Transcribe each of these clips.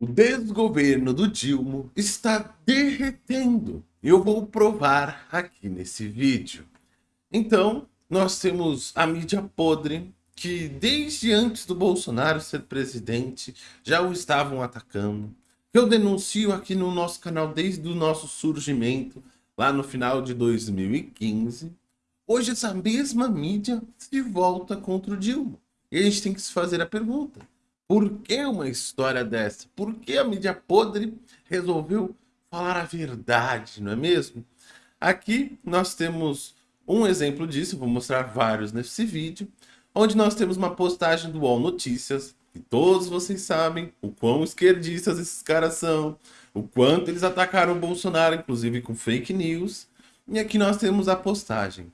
O desgoverno do Dilma está derretendo. Eu vou provar aqui nesse vídeo. Então, nós temos a mídia podre, que desde antes do Bolsonaro ser presidente, já o estavam atacando. Eu denuncio aqui no nosso canal desde o nosso surgimento, lá no final de 2015. Hoje essa mesma mídia se volta contra o Dilma. E a gente tem que se fazer a pergunta. Por que uma história dessa? Por que a mídia podre resolveu falar a verdade, não é mesmo? Aqui nós temos um exemplo disso, vou mostrar vários nesse vídeo, onde nós temos uma postagem do UOL Notícias, e todos vocês sabem o quão esquerdistas esses caras são, o quanto eles atacaram o Bolsonaro, inclusive com fake news. E aqui nós temos a postagem.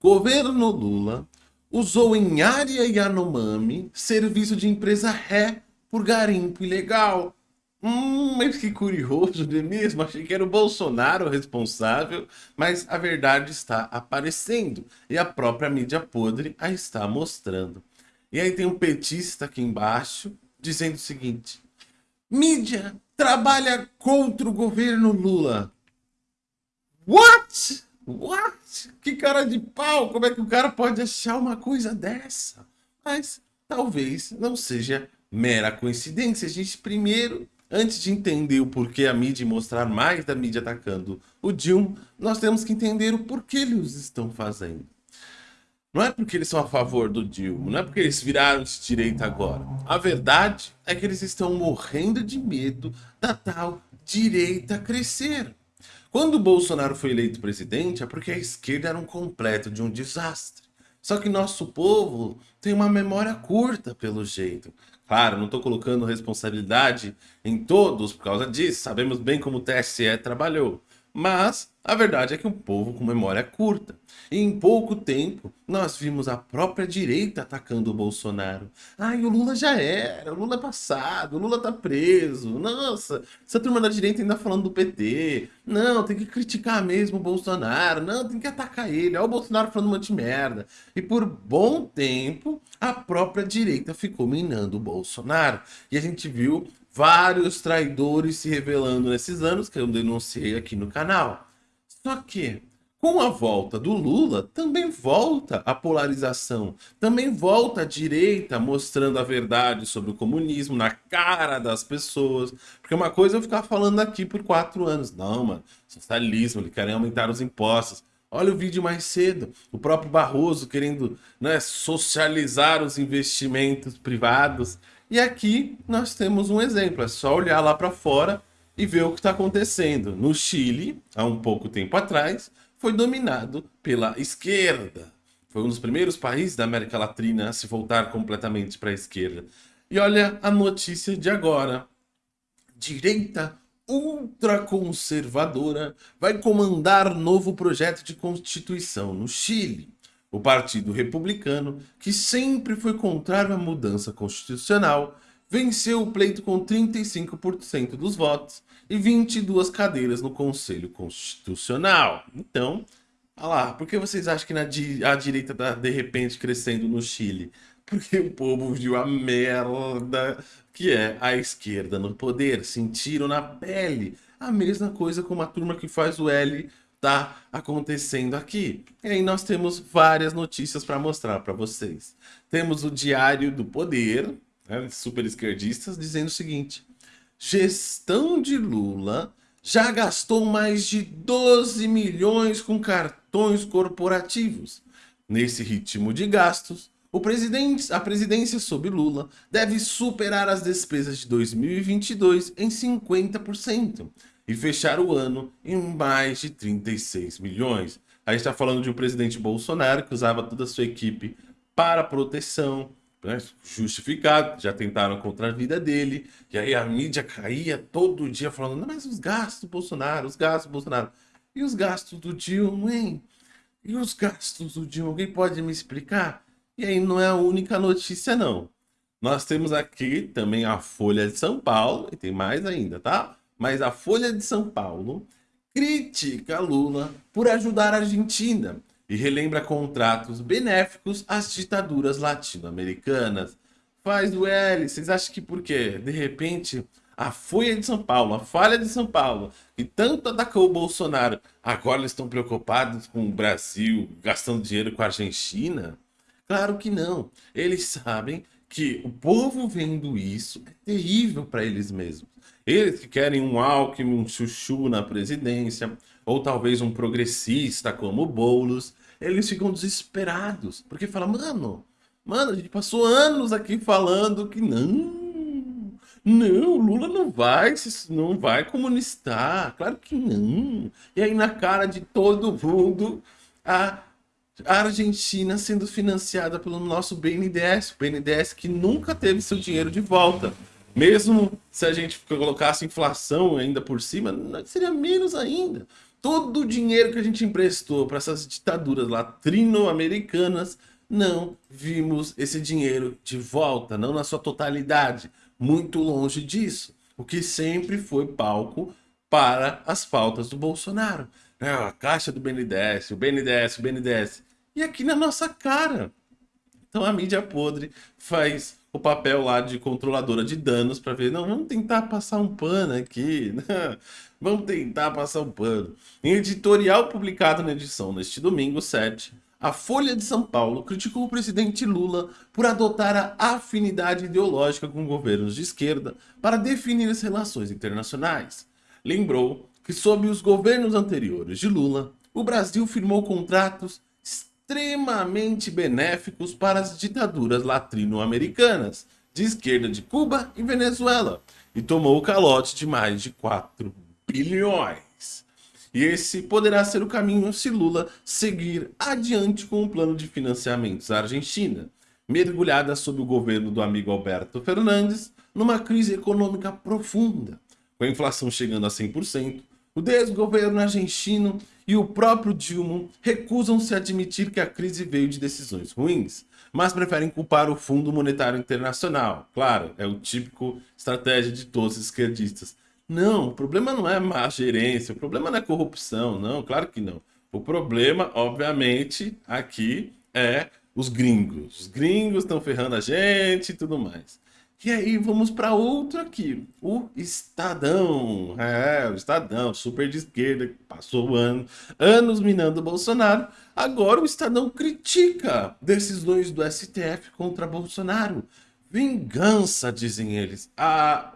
Governo Lula usou em área Yanomami serviço de empresa ré por garimpo ilegal. Hum, mas que curioso, não é mesmo? Achei que era o Bolsonaro o responsável, mas a verdade está aparecendo e a própria mídia podre a está mostrando. E aí tem um petista aqui embaixo dizendo o seguinte: mídia trabalha contra o governo Lula. What? What? Que cara de pau! Como é que o cara pode achar uma coisa dessa? Mas talvez não seja mera coincidência. A gente primeiro, antes de entender o porquê a mídia mostrar mais da mídia atacando o Dilma, nós temos que entender o porquê eles estão fazendo. Não é porque eles são a favor do Dilma, não é porque eles viraram de direita agora. A verdade é que eles estão morrendo de medo da tal direita crescer. Quando Bolsonaro foi eleito presidente, é porque a esquerda era um completo de um desastre. Só que nosso povo tem uma memória curta, pelo jeito. Claro, não estou colocando responsabilidade em todos por causa disso. Sabemos bem como o TSE trabalhou. Mas a verdade é que um povo com memória curta. E em pouco tempo, nós vimos a própria direita atacando o Bolsonaro. Ai, o Lula já era, o Lula é passado, o Lula tá preso. Nossa, essa turma da direita ainda falando do PT. Não, tem que criticar mesmo o Bolsonaro. Não, tem que atacar ele. Olha o Bolsonaro falando um monte de merda. E por bom tempo, a própria direita ficou minando o Bolsonaro. E a gente viu vários traidores se revelando nesses anos, que eu denunciei aqui no canal. Só que, com a volta do Lula, também volta a polarização, também volta a direita mostrando a verdade sobre o comunismo na cara das pessoas. Porque uma coisa é eu ficar falando aqui por quatro anos. Não, mano, socialismo, ele querem aumentar os impostos. Olha o vídeo mais cedo, o próprio Barroso querendo né, socializar os investimentos privados. E aqui nós temos um exemplo, é só olhar lá para fora e ver o que está acontecendo. No Chile, há um pouco tempo atrás, foi dominado pela esquerda. Foi um dos primeiros países da América Latina a se voltar completamente para a esquerda. E olha a notícia de agora. Direita ultraconservadora vai comandar novo projeto de constituição no Chile. O Partido Republicano, que sempre foi contrário à mudança constitucional, venceu o pleito com 35% dos votos e 22 cadeiras no Conselho Constitucional. Então, olha lá, por que vocês acham que di a direita está de repente crescendo no Chile? Porque o povo viu a merda que é a esquerda no poder, sentiram na pele a mesma coisa como a turma que faz o L está acontecendo aqui. E aí nós temos várias notícias para mostrar para vocês. Temos o Diário do Poder, né, super esquerdistas, dizendo o seguinte. Gestão de Lula já gastou mais de 12 milhões com cartões corporativos. Nesse ritmo de gastos, presidente, a presidência sob Lula deve superar as despesas de 2022 em 50% e fechar o ano em mais de 36 milhões. A gente está falando de um presidente Bolsonaro que usava toda a sua equipe para proteção, né, justificado, já tentaram contra a vida dele, e aí a mídia caía todo dia falando, não, mas os gastos do Bolsonaro, os gastos do Bolsonaro, e os gastos do Dilma, hein? E os gastos do Dilma, alguém pode me explicar? E aí não é a única notícia não. Nós temos aqui também a Folha de São Paulo, e tem mais ainda, tá? Mas a Folha de São Paulo critica Lula por ajudar a Argentina e relembra contratos benéficos às ditaduras latino-americanas. faz o L. Vocês acham que por quê? De repente, a Folha de São Paulo, a Falha de São Paulo, que tanto atacou o Bolsonaro, agora eles estão preocupados com o Brasil gastando dinheiro com a Argentina? Claro que não. Eles sabem que o povo vendo isso é terrível para eles mesmos. Eles que querem um Alckmin, um chuchu na presidência, ou talvez um progressista como Boulos, eles ficam desesperados, porque falam, mano, mano, a gente passou anos aqui falando que não, não, Lula não vai, não vai comunistar, claro que não. E aí na cara de todo mundo, a Argentina sendo financiada pelo nosso BNDES, o BNDES que nunca teve seu dinheiro de volta. Mesmo se a gente colocasse inflação ainda por cima, seria menos ainda. Todo o dinheiro que a gente emprestou para essas ditaduras latino-americanas, não vimos esse dinheiro de volta, não na sua totalidade, muito longe disso. O que sempre foi palco para as pautas do Bolsonaro. É, a caixa do BNDES, o BNDES, o BNDES. E aqui na nossa cara. Então a mídia podre faz o papel lá de controladora de danos para ver, não, vamos tentar passar um pano aqui, né? vamos tentar passar um pano. Em editorial publicado na edição neste domingo 7, a Folha de São Paulo criticou o presidente Lula por adotar a afinidade ideológica com governos de esquerda para definir as relações internacionais. Lembrou que sob os governos anteriores de Lula, o Brasil firmou contratos extremamente benéficos para as ditaduras latino-americanas, de esquerda de Cuba e Venezuela, e tomou o calote de mais de 4 bilhões. E esse poderá ser o caminho se Lula seguir adiante com o plano de financiamentos à Argentina, mergulhada sob o governo do amigo Alberto Fernandes numa crise econômica profunda, com a inflação chegando a 100%, o desgoverno argentino e o próprio Dilma recusam-se a admitir que a crise veio de decisões ruins, mas preferem culpar o Fundo Monetário Internacional. Claro, é o típico estratégia de todos os esquerdistas. Não, o problema não é má gerência, o problema não é corrupção, não, claro que não. O problema, obviamente, aqui é os gringos. Os gringos estão ferrando a gente e tudo mais. E aí vamos para outro aqui, o Estadão. É, o Estadão, super de esquerda, passou ano, anos minando o Bolsonaro. Agora o Estadão critica decisões do STF contra Bolsonaro. Vingança, dizem eles. Ah,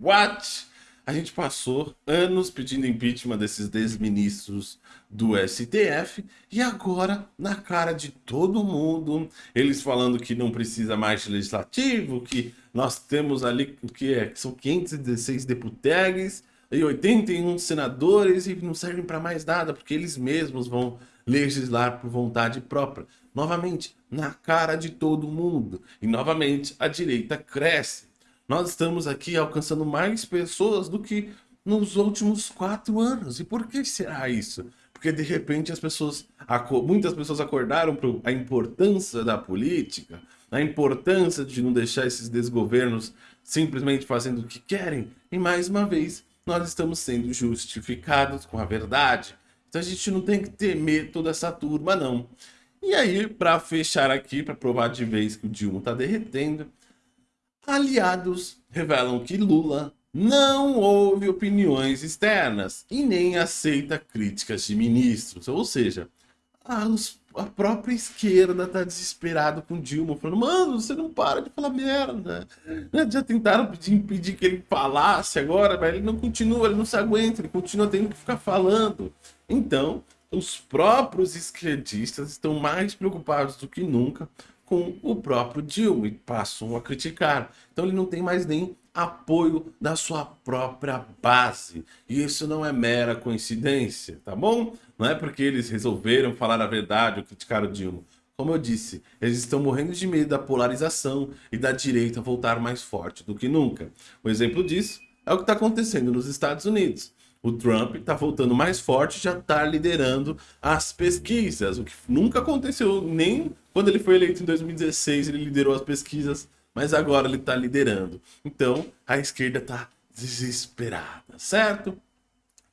what? A gente passou anos pedindo impeachment desses desministros do STF e agora, na cara de todo mundo, eles falando que não precisa mais de legislativo, que nós temos ali que, é, que são 516 deputados e 81 senadores e não servem para mais nada, porque eles mesmos vão legislar por vontade própria. Novamente, na cara de todo mundo. E novamente, a direita cresce nós estamos aqui alcançando mais pessoas do que nos últimos quatro anos. E por que será isso? Porque de repente as pessoas, muitas pessoas acordaram para a importância da política, a importância de não deixar esses desgovernos simplesmente fazendo o que querem. E mais uma vez, nós estamos sendo justificados com a verdade. Então a gente não tem que temer toda essa turma, não. E aí, para fechar aqui, para provar de vez que o Dilma está derretendo, Aliados revelam que Lula não ouve opiniões externas e nem aceita críticas de ministros. Ou seja, a, a própria esquerda tá desesperado com Dilma, falando, mano, você não para de falar merda. Já tentaram pedir, impedir que ele falasse agora, mas ele não continua, ele não se aguenta, ele continua tendo que ficar falando. Então, os próprios esquerdistas estão mais preocupados do que nunca com o próprio Dilma e passam a criticar. Então ele não tem mais nem apoio da sua própria base. E isso não é mera coincidência, tá bom? Não é porque eles resolveram falar a verdade ou criticar o Dilma. Como eu disse, eles estão morrendo de medo da polarização e da direita voltar mais forte do que nunca. Um exemplo disso é o que está acontecendo nos Estados Unidos. O Trump está voltando mais forte, já está liderando as pesquisas, o que nunca aconteceu nem quando ele foi eleito em 2016, ele liderou as pesquisas, mas agora ele está liderando. Então, a esquerda está desesperada, certo?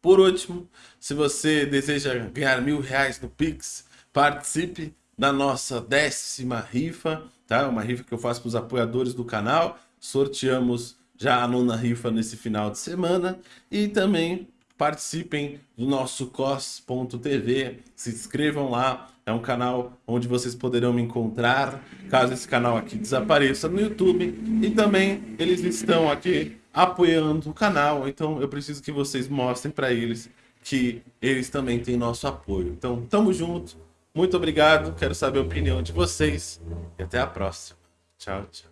Por último, se você deseja ganhar mil reais no Pix, participe da nossa décima rifa. tá? Uma rifa que eu faço para os apoiadores do canal. Sorteamos já a nona rifa nesse final de semana e também participem do nosso cos.tv, se inscrevam lá, é um canal onde vocês poderão me encontrar, caso esse canal aqui desapareça no YouTube, e também eles estão aqui apoiando o canal, então eu preciso que vocês mostrem para eles que eles também têm nosso apoio. Então, tamo junto, muito obrigado, quero saber a opinião de vocês, e até a próxima. Tchau, tchau.